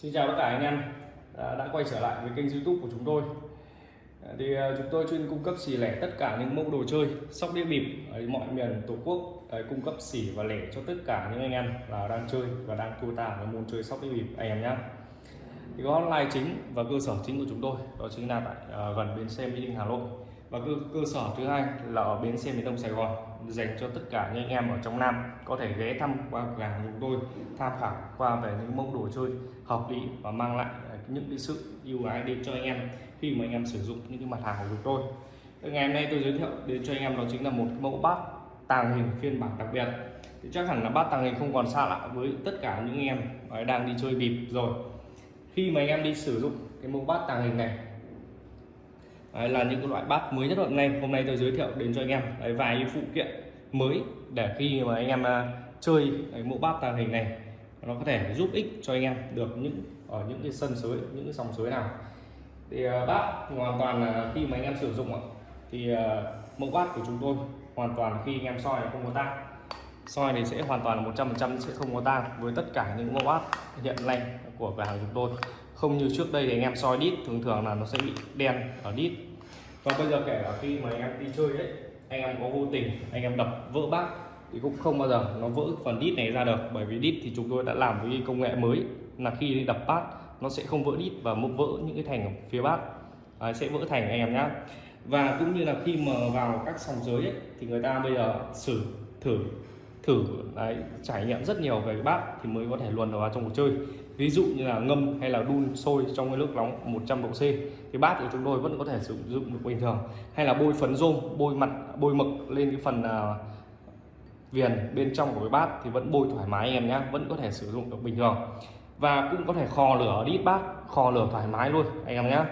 Xin chào tất cả anh em đã, quay trở lại với kênh youtube của chúng tôi. À, thì à, chúng tôi chuyên cung cấp xỉ lẻ tất cả những mẫu đồ chơi sóc đĩa bịp ở mọi miền tổ quốc đấy, cung cấp xỉ và lẻ cho tất cả những anh em là đang chơi và đang thua tà với môn chơi sóc đĩa bịp anh em nhé thì có online chính và cơ sở chính của chúng tôi đó chính là tại uh, gần bến xe mỹ đình hà nội và cơ, cơ sở thứ hai là ở bến xe miền đông sài gòn dành cho tất cả những anh em ở trong nam có thể ghé thăm qua cửa hàng chúng tôi tham khảo qua về những mẫu đồ chơi hợp lý và mang lại những cái sự ưu ái đến cho anh em khi mà anh em sử dụng những cái mặt hàng của chúng tôi. Ngày hôm nay tôi giới thiệu đến cho anh em đó chính là một mẫu bát tàng hình phiên bản đặc biệt. Thì chắc hẳn là bát tàng hình không còn xa lạ với tất cả những anh em đang đi chơi bịp rồi. Khi mà anh em đi sử dụng cái mẫu bát tàng hình này Đấy, là những cái loại bát mới nhất hôm nay hôm nay tôi giới thiệu đến cho anh em Đấy, vài phụ kiện mới để khi mà anh em à, chơi cái mẫu bát tàng hình này nó có thể giúp ích cho anh em được những ở những cái sân sới những cái sòng sới nào. Thì à, bát hoàn toàn là khi mà anh em sử dụng thì à, mẫu bát của chúng tôi hoàn toàn khi anh em soi không có tang soi thì sẽ hoàn toàn là 100% sẽ không có tang với tất cả những mẫu áp hiện nay của cửa hàng chúng tôi. Không như trước đây thì anh em soi đít thường thường là nó sẽ bị đen ở đít. Và bây giờ kể cả khi mà anh em đi chơi đấy anh em có vô tình anh em đập vỡ bát thì cũng không bao giờ nó vỡ phần đít này ra được. Bởi vì đít thì chúng tôi đã làm với công nghệ mới là khi đập bát nó sẽ không vỡ đít và một vỡ những cái thành ở phía bát. À, sẽ vỡ thành anh em nhé và cũng như là khi mà vào các sòng giới ấy, thì người ta bây giờ xử thử thử đấy, trải nghiệm rất nhiều về bát thì mới có thể luồn vào trong cuộc chơi. Ví dụ như là ngâm hay là đun sôi trong cái nước nóng 100 độ C thì bát của chúng tôi vẫn có thể sử dụng được bình thường. Hay là bôi phấn rôm bôi mặt bôi mực lên cái phần uh, viền bên trong của cái bát thì vẫn bôi thoải mái em nhé vẫn có thể sử dụng được bình thường. Và cũng có thể kho lửa đít bát kho lửa thoải mái luôn anh em nhé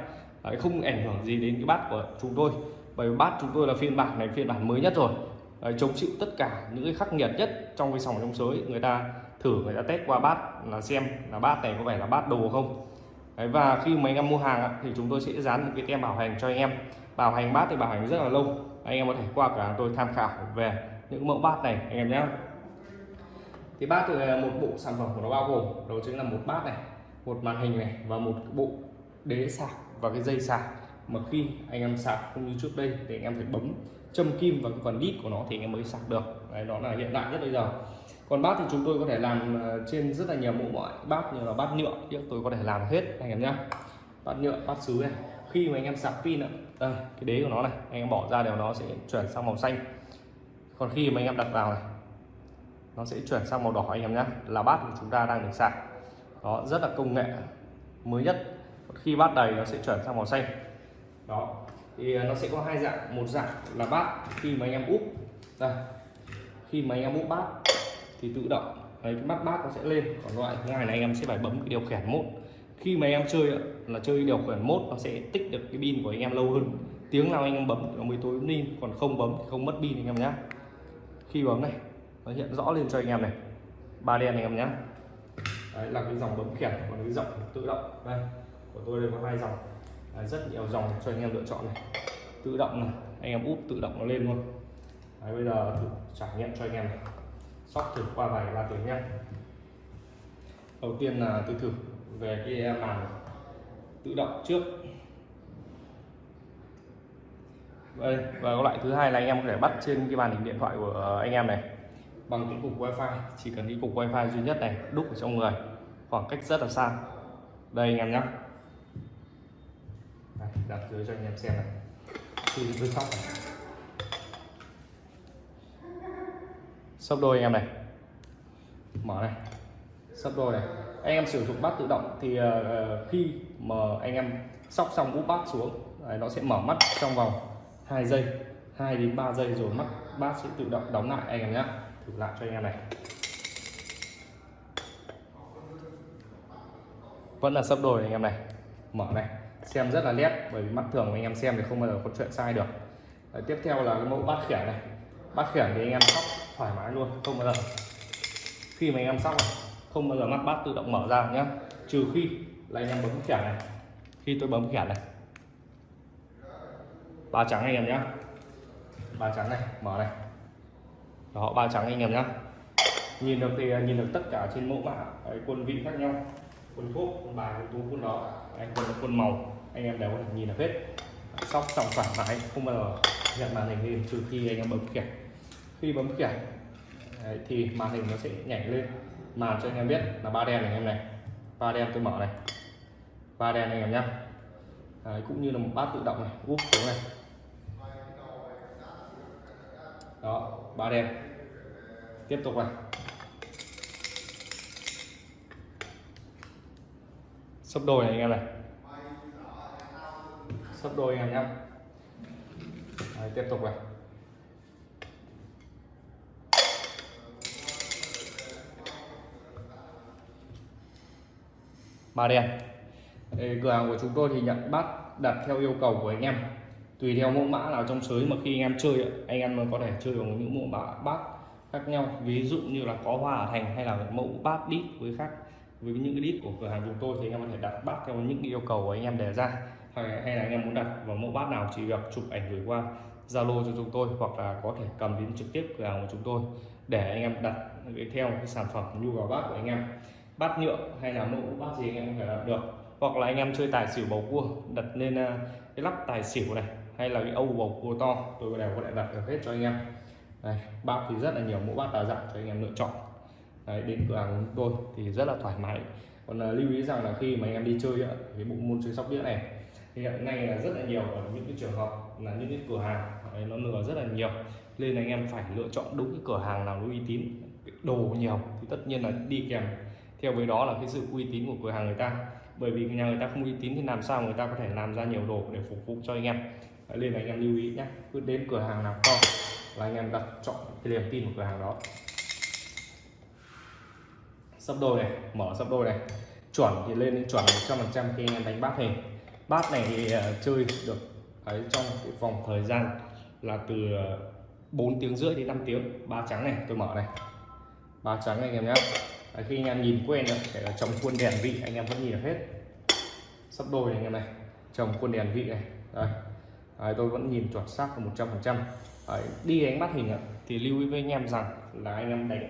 không ảnh hưởng gì đến cái bát của chúng tôi. Bởi vì bát chúng tôi là phiên bản này phiên bản mới nhất rồi chống chịu tất cả những cái khắc nghiệt nhất trong cái sòng trong sới. Người ta thử người ta test qua bát là xem là bát này có phải là bát đồ không. Đấy, và khi mà anh em mua hàng thì chúng tôi sẽ dán một cái tem bảo hành cho anh em. Bảo hành bát thì bảo hành rất là lâu. Anh em có thể qua cửa hàng tôi tham khảo về những mẫu bát này anh em nhé. Thì bát thì một bộ sản phẩm của nó bao gồm đó chính là một bát này một màn hình này và một bộ đế sạc và cái dây sạc mà khi anh em sạc không như trước đây thì anh em phải bấm châm kim vào cái phần đít của nó thì anh em mới sạc được. Đấy, đó là hiện đại nhất bây giờ. Còn bát thì chúng tôi có thể làm ờ, trên rất là nhiều mẫu mọi bát như là bát nhựa. Thì tôi có thể làm hết, anh em nhé bát nhựa, bát sứ này. Khi mà anh em sạc pin đây, cái đế của nó này. Anh em bỏ ra đều nó sẽ chuyển sang màu xanh. Còn khi mà anh em đặt vào này, nó sẽ chuyển sang màu đỏ, anh em nhé là bát của chúng ta đang được sạc. Đó, rất là công nghệ mới nhất. Khi bát đầy, nó sẽ chuyển sang màu xanh. Đó thì à, nó sẽ có hai dạng. Một dạng là bát khi mà anh em úp. Đây khi mà anh em úp bát thì tự động đấy, cái mắt bát nó sẽ lên. Còn loại thứ hai là anh em sẽ phải bấm cái điều khiển mốt khi mà anh em chơi là chơi điều khiển mốt nó sẽ tích được cái pin của anh em lâu hơn. Tiếng nào anh em bấm nó mới tối pin. Còn không bấm thì không mất pin anh em nhé khi bấm này nó hiện rõ lên cho anh em này. Ba đen anh em nhé đấy là cái dòng bấm khiển còn cái dòng tự động. Đây của tôi đây có hai dòng đấy, rất nhiều dòng cho anh em lựa chọn này. Tự động này anh em úp tự động nó lên luôn. Đấy, bây giờ thử trải nghiệm cho anh em này. Sóc thử qua vài ba tiếng nhé. Đầu tiên là tôi thử về cái màn tự động trước. Đây và loại thứ hai là anh em có thể bắt trên cái màn hình điện thoại của anh em này. Bằng cái cục wifi chỉ cần cái cục wifi duy nhất này đúc ở trong người. Khoảng cách rất là xa. Đây anh em nhé đặt dưới cho anh em xem này. Khi tôi sóc này. Sấp đôi anh em này. Mở này. Sấp đôi này. Anh em sử dụng bát tự động thì uh, khi mà anh em sóc xong úp bát xuống đấy, nó sẽ mở mắt trong vòng 2 giây 2 đến 3 giây rồi mắt bát sẽ tự động đóng lại anh em nhé thử lại cho anh em này. Vẫn là sấp đôi anh em này. Mở này xem rất là nét bởi vì mắt thường của anh em xem thì không bao giờ có chuyện sai được. Đấy, tiếp theo là cái mẫu bát khiển này. Bát khiển thì anh em sóc thoải mái luôn không bao giờ. Khi mà anh em sóc này, không bao giờ mắt bát tự động mở ra nhé trừ khi là anh em bấm khiển này. Khi tôi bấm khiển này. Ba trắng anh em nhé ba trắng này mở này. Đó ba trắng anh em nhé nhìn được thì à, nhìn được tất cả trên mẫu mã. Quân vị khác nhau. Quân thuốc quân bài quân tú quân đó anh quân quân màu anh em đều có thể nhìn được hết. Sóc trọng thoải mái không bao giờ nhận màn hình lên trừ khi anh em bấm kẹt khi bấm kẹt Đấy, thì màn hình nó sẽ nhảy lên. Màn cho anh em biết là ba đen này anh em này. Ba đen tôi mở này. Ba đen anh em nhá. Đấy, cũng như là một bát tự động này úp xuống này. Đó ba đen. Tiếp tục này. Sấp đôi này anh em này sấp đôi anh em nhé, Đấy, tiếp tục này. Ba đen. Đây, cửa hàng của chúng tôi thì nhận bát đặt theo yêu cầu của anh em. Tùy theo mẫu mã nào trong sới mà khi anh em chơi anh em có thể chơi bằng những mẫu mã bát khác nhau. Ví dụ như là có hoa ở thành hay là mẫu bát đít với khác với những cái đít của cửa hàng chúng tôi thì anh em có thể đặt bát theo những yêu cầu của anh em đề ra hay, hay là anh em muốn đặt vào mẫu bát nào chỉ việc chụp ảnh gửi qua Zalo cho chúng tôi hoặc là có thể cầm đến trực tiếp cửa hàng của chúng tôi để anh em đặt theo cái sản phẩm nhu cầu bát của anh em. Bát nhựa hay là mẫu bát gì anh em có thể đặt được. Hoặc là anh em chơi tài xỉu bầu cua đặt lên à, cái lắp tài xỉu này hay là cái âu bầu cua to tôi đều có thể đặt được hết cho anh em. Đây, bát thì rất là nhiều mẫu bát đa dạng cho anh em lựa chọn. Đấy, đến cửa hàng của tôi thì rất là thoải mái. Còn là lưu ý rằng là khi mà anh em đi chơi ấy, cái bộ môn chơi sóc đĩa này thì hiện nay là rất là nhiều ở những cái trường hợp là những cái cửa hàng ấy, nó lừa rất là nhiều. Nên là anh em phải lựa chọn đúng cái cửa hàng nào nó uy tín đồ nhiều thì tất nhiên là đi kèm. Theo với đó là cái sự uy tín của cửa hàng người ta. Bởi vì nhà người ta không uy tín thì làm sao người ta có thể làm ra nhiều đồ để phục vụ cho anh em? Đấy, nên là anh em lưu ý nhé cứ đến cửa hàng nào to là anh em đặt chọn cái niềm tin của cửa hàng đó. Sắp đôi này mở sắp đôi này. Chuẩn thì lên đến chuẩn 100% khi anh em đánh bát hình bát này thì ờ, chơi được ấy trong cái vòng thời gian là từ ờ, 4 tiếng rưỡi đến 5 tiếng. Ba trắng này tôi mở này. Ba trắng này anh em nhé Đấy, khi anh em nhìn quen rồi để là trồng khuôn đèn vị anh em vẫn nhìn được hết. Sắp đôi này anh em này. Trồng khuôn đèn vị này. Đây Đấy, tôi vẫn nhìn chuẩn xác là 100 phần trăm. Đi đánh bắt hình thì lưu ý với anh em rằng là anh em đánh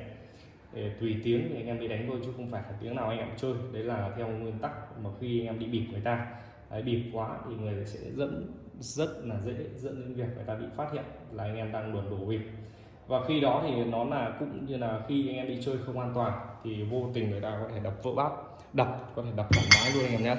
để tùy tiếng thì anh em đi đánh thôi chứ không phải là tiếng nào anh em chơi. Đấy là theo nguyên tắc mà khi anh em đi bịp người ta đấy, bịp quá thì người sẽ dẫn rất là dễ dẫn đến việc người ta bị phát hiện là anh em đang luồn đổ bịp. Và khi đó thì nó là cũng như là khi anh em đi chơi không an toàn thì vô tình người ta có thể đập vỡ bát đập có thể đập thoải mái luôn anh em nhé.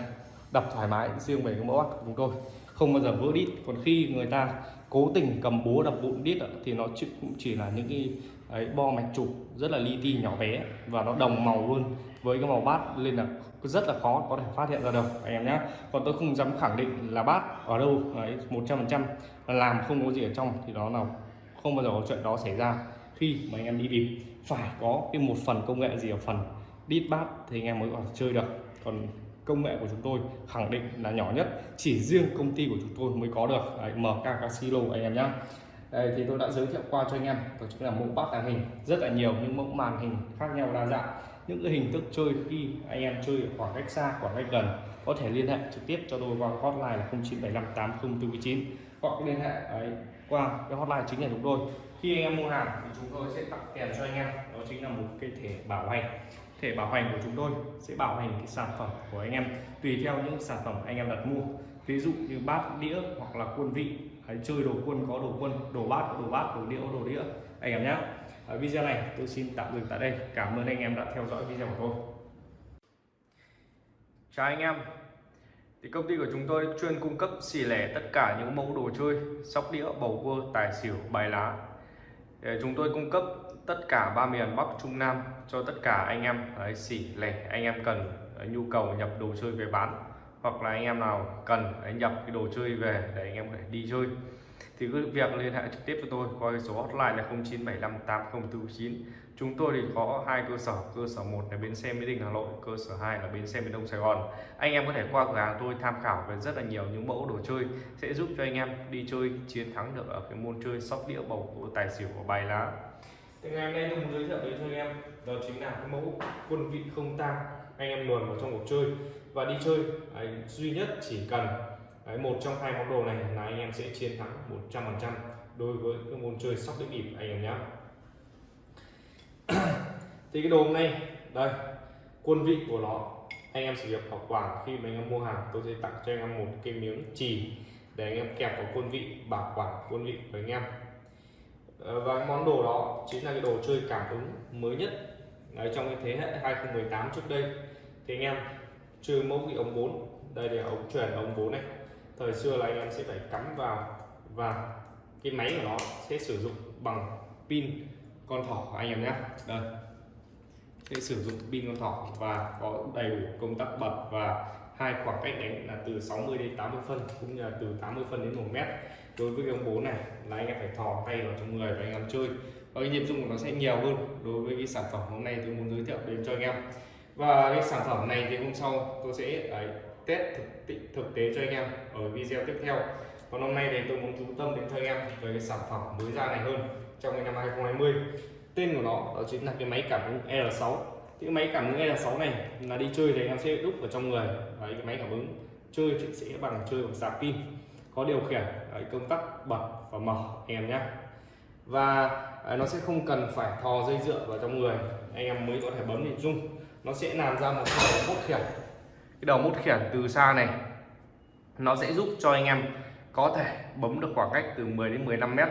Đập thoải mái riêng về cái mẫu bát của chúng tôi không bao giờ vỡ đít. Còn khi người ta cố tình cầm búa đập vụn đít thì nó cũng chỉ là những cái ấy, bo mạch trục rất là li ti nhỏ bé và nó đồng màu luôn với cái màu bát nên là rất là khó có thể phát hiện ra được. Anh em nhé còn tôi không dám khẳng định là bát ở đâu đấy một trăm phần trăm. Làm không có gì ở trong thì đó là không bao giờ có chuyện đó xảy ra. Khi mà anh em đi bịp phải có cái một phần công nghệ gì ở phần đít bát thì anh em mới có thể chơi được. Còn công nghệ của chúng tôi khẳng định là nhỏ nhất chỉ riêng công ty của chúng tôi mới có được. Đấy, MK Casino anh em nhé đây thì tôi đã giới thiệu qua cho anh em. Đó chính là mẫu bát tàng hình rất là nhiều những mẫu màn hình khác nhau đa dạng những cái hình thức chơi khi anh em chơi ở khoảng cách xa khoảng cách gần có thể liên hệ trực tiếp cho tôi qua hotline là 09758049 hoặc liên hệ ấy, qua cái hotline chính là chúng tôi. Khi anh em mua hàng thì chúng tôi sẽ tặng kèm cho anh em. Đó chính là một cái thể bảo hành. Thể bảo hành của chúng tôi sẽ bảo hành cái sản phẩm của anh em tùy theo những sản phẩm anh em đặt mua. Ví dụ như bát đĩa hoặc là quân vị. Hay chơi đồ quân có đồ quân đồ bát có đồ bát đồ đĩa có đồ đĩa. Anh em nhé video này tôi xin tạm dừng tại đây. Cảm ơn anh em đã theo dõi video của tôi. Chào anh em. Thì công ty của chúng tôi chuyên cung cấp xỉ lẻ tất cả những mẫu đồ chơi sóc đĩa bầu cua tài xỉu bài lá. Để chúng tôi cung cấp tất cả ba miền Bắc Trung Nam cho tất cả anh em. Đấy, xỉ lẻ anh em cần nhu cầu nhập đồ chơi về bán. Hoặc là anh em nào cần nhập cái đồ chơi về để anh em có thể đi chơi thì cứ việc liên hệ trực tiếp cho tôi qua số hotline là 09758049 chúng tôi thì có hai cơ sở cơ sở một là bến xe mỹ đình hà nội, cơ sở 2 là bến xe miền đông sài gòn. Anh em có thể qua cửa hàng tôi tham khảo về rất là nhiều những mẫu đồ chơi, sẽ giúp cho anh em đi chơi, chiến thắng được ở cái môn chơi sóc đĩa bầu cua tài xỉu của bài lá. Thì ngày hôm nay tôi muốn giới thiệu đến cho anh em, đó chính là cái mẫu quân vị không tang. Anh em luồn vào trong cuộc chơi và đi chơi, anh duy nhất chỉ cần đấy, một trong hai món đồ này là anh em sẽ chiến thắng 100% đối với cái môn chơi sóc đĩa bịp anh em nhé. Thì cái đồ hôm nay đây quân vị của nó. Anh em sử dụng bảo quản khi mà anh em mua hàng tôi sẽ tặng cho anh em một cái miếng chì để anh em kẹp vào quân vị bảo quản quân vị của anh em. Ờ, và món đồ đó chính là cái đồ chơi cảm ứng mới nhất Đấy, trong cái thế hệ 2018 trước đây. Thì anh em chơi mẫu cái ống 4 đây là ống chuyển ống 4 này thời xưa là anh em sẽ phải cắm vào và cái máy của nó sẽ sử dụng bằng pin con thỏ anh em nhé. Đây. Sẽ sử dụng pin con thỏ và có đầy đủ công tắc bật và hai khoảng cách đánh là từ 60 đến 80 phân cũng như là từ 80 phân đến 1 mét. Đối với cái ống bố này là anh em phải thò tay vào trong người và anh em chơi. Và cái nhịp dung của nó sẽ nhiều hơn đối với cái sản phẩm hôm nay tôi muốn giới thiệu đến cho anh em. Và cái sản phẩm này thì hôm sau tôi sẽ đấy, test thực, thực tế cho anh em ở video tiếp theo. Còn hôm nay thì tôi muốn chú tâm đến cho anh em về cái sản phẩm mới ra này hơn trong cái năm 2020 tên của nó đó chính là cái máy cảm ứng L6 cái máy cảm ứng L6 này là đi chơi thì anh em sẽ đúc vào trong người. Đấy, cái máy cảm ứng chơi sẽ bằng chơi bằng sạc pin có điều khiển đấy, công tắc bật và mở anh em nhé và đấy, nó sẽ không cần phải thò dây dựa vào trong người. Anh em mới có thể bấm để rung nó sẽ làm ra một cái bốt khiển cái đầu mút khiển từ xa này nó sẽ giúp cho anh em có thể bấm được khoảng cách từ 10 đến 15 mét.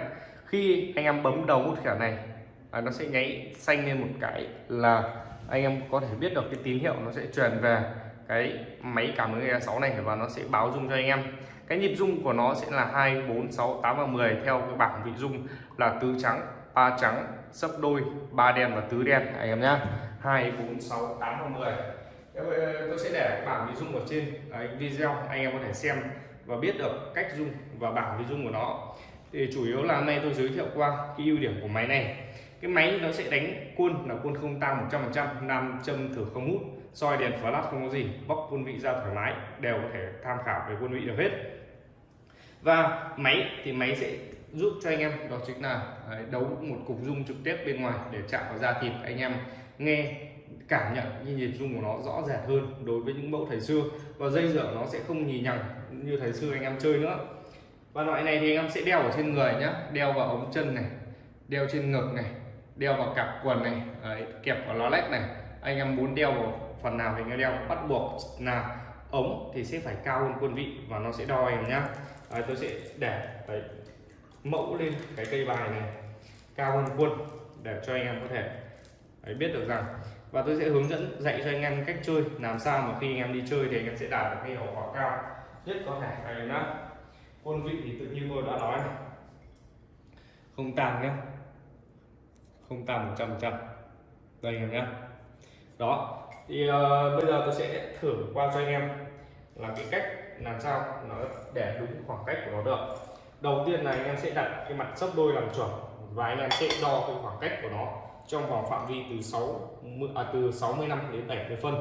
Khi anh em bấm đầu mút khiển này à, nó sẽ nháy xanh lên một cái là anh em có thể biết được cái tín hiệu nó sẽ truyền về cái máy cảm ứng E6 này và nó sẽ báo dung cho anh em. Cái nhịp dung của nó sẽ là 2 4 6 8 và 10 theo cái bảng vị dung là tứ trắng ba trắng sấp đôi ba đen và tứ đen. Anh em nhá. 2 4 6 8 và 10 Ờ, tôi sẽ để bảng vị dung ở trên à, đấy, video anh em có thể xem và biết được cách dung và bảng vị dung của nó. Thì chủ yếu là hôm nay tôi giới thiệu qua cái ưu điểm của máy này. Cái máy nó sẽ đánh quân là quân không tăng 100% nam châm thử không hút soi đèn flash không có gì bóc quân vị ra thoải mái đều có thể tham khảo về quân vị được hết. Và máy thì máy sẽ giúp cho anh em đó chính là à, đấu một cục dung trực tiếp bên ngoài để chạm vào da thịt anh em nghe cảm nhận như nhịp rung của nó rõ rệt hơn đối với những mẫu thời xưa. Và dây dở nó sẽ không nhì nhằng như thời xưa anh em chơi nữa. Và loại này thì anh em sẽ đeo ở trên người nhá. Đeo vào ống chân này đeo trên ngực này đeo vào cặp quần này đấy, kẹp vào lá lách này. Anh em muốn đeo vào phần nào thì anh đeo bắt buộc là ống thì sẽ phải cao hơn quân vị và nó sẽ đo em nhá. Đấy, tôi sẽ để đấy, mẫu lên cái cây bài này cao hơn quân để cho anh em có thể đấy, biết được rằng và tôi sẽ hướng dẫn dạy cho anh em cách chơi làm sao mà khi anh em đi chơi thì anh em sẽ đạt được cái hiệu quả cao nhất có thể. Anh em nhá. Quân vị thì tự nhiên tôi đã nói này. Không tàn nhé không tàn một trăm trăm. Đây anh em nhé đó. Thì uh, bây giờ tôi sẽ thử qua cho anh em là cái cách làm sao nó để đúng khoảng cách của nó được. Đầu tiên là anh em sẽ đặt cái mặt sấp đôi làm chuẩn và anh em sẽ đo cái khoảng cách của nó trong vòng phạm vi từ 6 à, từ 65 đến 70 phân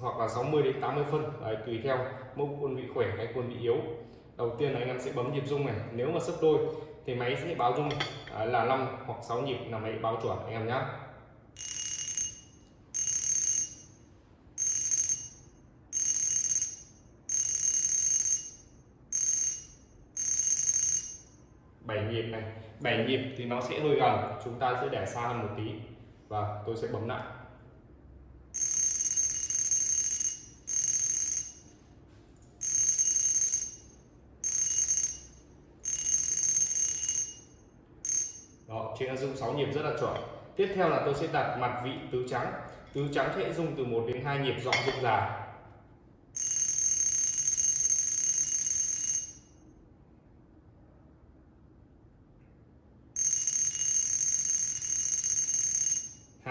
hoặc là 60 đến 80 phân. Đấy, tùy theo mẫu quân vị khỏe hay quân vị yếu. Đầu tiên là anh em sẽ bấm nhịp rung này. Nếu mà sấp đôi thì máy sẽ báo rung à, là 5 hoặc 6 nhịp là máy báo chuẩn anh em nhé nhịp này. 7 nhịp thì nó sẽ hơi gần, chúng ta sẽ để xa hơn một tí. Và tôi sẽ bấm lại. Đó trên dung 6 nhịp rất là chuẩn. Tiếp theo là tôi sẽ đặt mặt vị tứ trắng. Tứ trắng sẽ dùng từ 1 đến 2 nhịp dọn rung dài.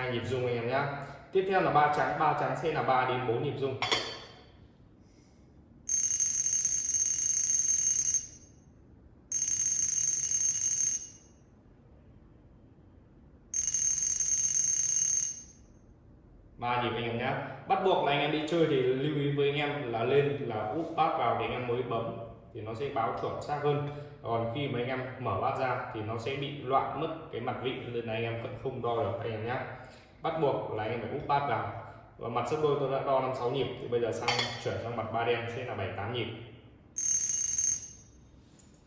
Hai nhịp rung anh em nhé tiếp theo là ba trắng ba trắng sẽ là 3 đến 4 nhịp rung. Ba nhịp anh em nhé bắt buộc là anh em đi chơi thì lưu ý với anh em là lên, là úp bát vào để anh em mới bấm thì nó sẽ báo chuẩn xác hơn. Còn khi mà anh em mở bát ra thì nó sẽ bị loạn mất cái mặt vị, nên là anh em vẫn không đo được, anh em nhé bắt buộc là anh em phải úp bát vào. Và mặt sấp đôi tôi đã đo năm sáu nhịp, thì bây giờ sang chuyển sang mặt ba đen sẽ là bảy tám nhịp.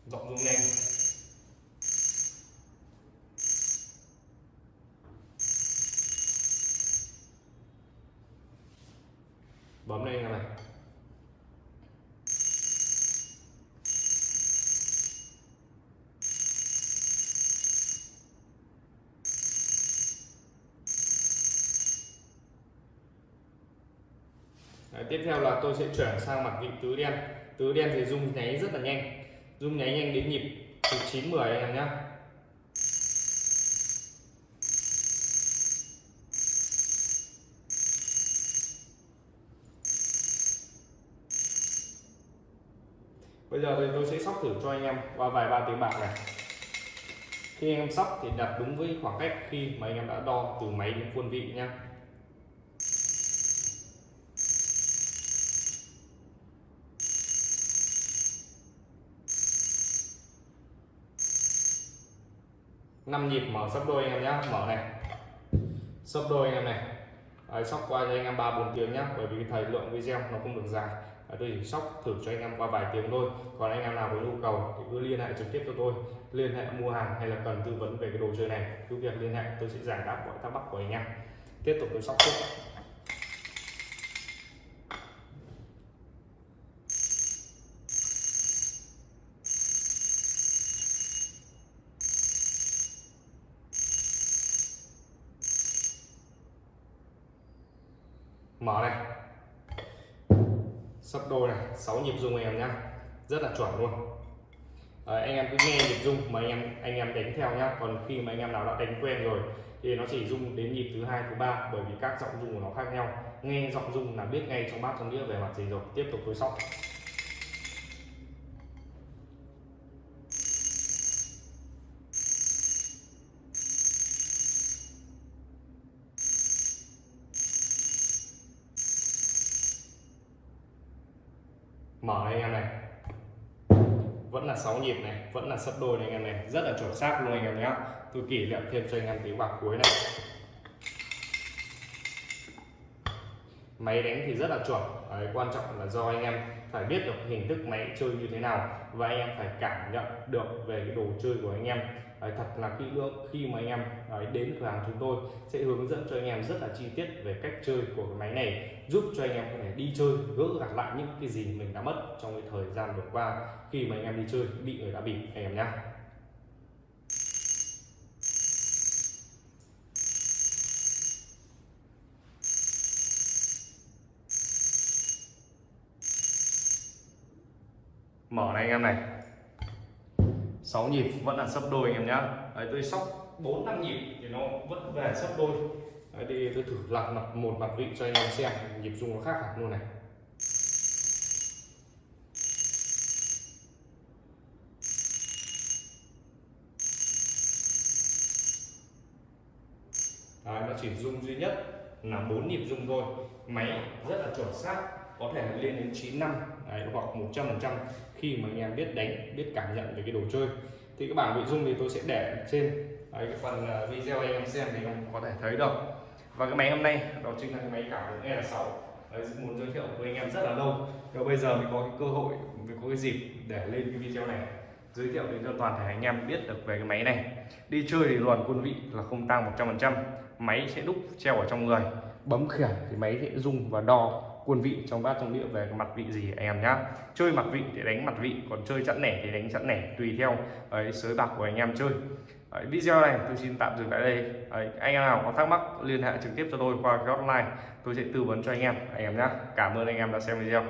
Rộng rung nhanh tiếp theo là tôi sẽ chuyển sang mặt vị tứ đen. Tứ đen thì rung nháy rất là nhanh. Rung nháy nhanh đến nhịp từ chín mười anh em nhé bây giờ thì tôi sẽ sóc thử cho anh em qua vài ba tiếng bạc này. Khi anh em sóc thì đặt đúng với khoảng cách khi mà anh em đã đo từ máy đến khuôn vị nha 5 nhịp mở sấp đôi anh em nhé mở này. Sấp đôi anh em này. Đấy, sóc qua cho anh em ba bốn tiếng nhé bởi vì thời lượng video nó không được dài. Tôi đây sóc thử cho anh em qua vài tiếng thôi. Còn anh em nào có nhu cầu thì cứ liên hệ trực tiếp cho tôi. Liên hệ mua hàng hay là cần tư vấn về cái đồ chơi này cứ việc liên hệ tôi sẽ giải đáp mọi thắc mắc của anh em. Tiếp tục tôi sóc tiếp mở này. Sắp đôi này 6 nhịp rung anh em nhá. Rất là chuẩn luôn. À, anh em cứ nghe nhịp rung mà anh em anh em đánh theo nhá. Còn khi mà anh em nào đã đánh quen rồi thì nó chỉ rung đến nhịp thứ hai thứ ba bởi vì các giọng rung của nó khác nhau. Nghe giọng rung là biết ngay trong bát trong đĩa về mặt gì rồi. Tiếp tục với sóc mở này anh em này vẫn là 6 nhịp này vẫn là sấp đôi này anh em này rất là chuẩn xác luôn anh em nhé. Tôi kỷ niệm thêm cho anh em tiếng bạc cuối này. Máy đánh thì rất là chuẩn Đấy, quan trọng là do anh em phải biết được hình thức máy chơi như thế nào và anh em phải cảm nhận được về cái đồ chơi của anh em thật là kỹ lưỡng khi mà anh em đấy, đến cửa hàng chúng tôi sẽ hướng dẫn cho anh em rất là chi tiết về cách chơi của cái máy này giúp cho anh em có thể đi chơi gỡ gạt lại những cái gì mình đã mất trong cái thời gian vừa qua khi mà anh em đi chơi bị người đã bị anh em nhé mở này anh em này. 6 nhịp vẫn là sấp đôi anh em nhá. Đấy, tôi sóc 4 năm nhịp thì nó vẫn về sấp đôi. Đấy, thì tôi thử lạc mặt một mặt vị cho anh em xem nhịp rung nó khác hẳn luôn này. Đấy, nó chỉ rung duy nhất là bốn nhịp rung thôi. Máy rất là chuẩn xác có thể lên đến 9 năm đấy, hoặc 100% khi mà anh em biết đánh biết cảm nhận về cái đồ chơi. Thì cái bảng nội dung thì tôi sẽ để trên. Đấy, cái phần ờ, video anh em xem thì anh có thể thấy được. Và cái máy hôm nay đó chính là cái máy cảm ứng E6 đấy, muốn giới thiệu với anh em rất là lâu. Và bây giờ mình có cái cơ hội mình có cái dịp để lên cái video này. Giới thiệu đến cho toàn thể anh em biết được về cái máy này. Đi chơi thì luồn quân vị là không tăng 100% máy sẽ đúc treo ở trong người. Bấm khiển thì máy sẽ rung và đo quân vị trong bát trong đĩa về mặt vị gì anh em nhá? Chơi mặt vị thì đánh mặt vị còn chơi chẵn nẻ thì đánh chẵn nẻ tùy theo ấy, sới bạc của anh em chơi. Đấy, video này tôi xin tạm dừng tại đây. Đấy, anh em nào có thắc mắc liên hệ trực tiếp cho tôi qua cái hotline tôi sẽ tư vấn cho anh em anh em nhé cảm ơn anh em đã xem video.